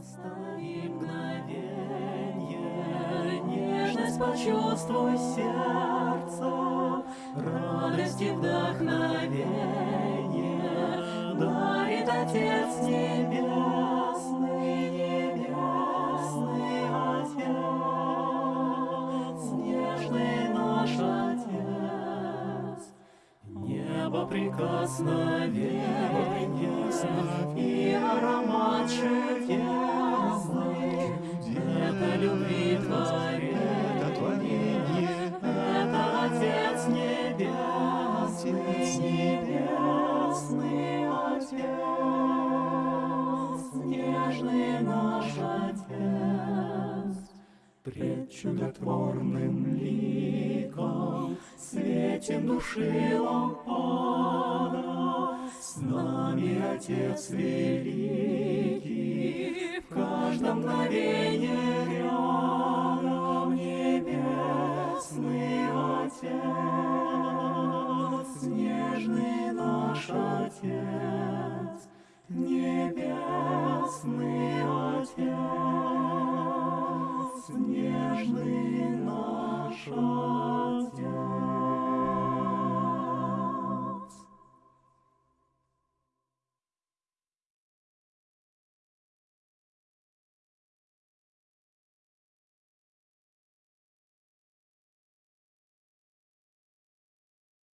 Останови мгновенье, нежность почувствуй сердцем, радость и вдохновенье дарит Отец Небесный, Небо прикосновенье и аромат чудесный, это любви творение, это Отец Небесный, Небесный Отец, Пред чудотворным ликом Светим души лампада, С нами Отец Великий, В каждом мгновенье рядом Небесный Отец, Нежный наш Отец, Небесный Отец, снежный наша.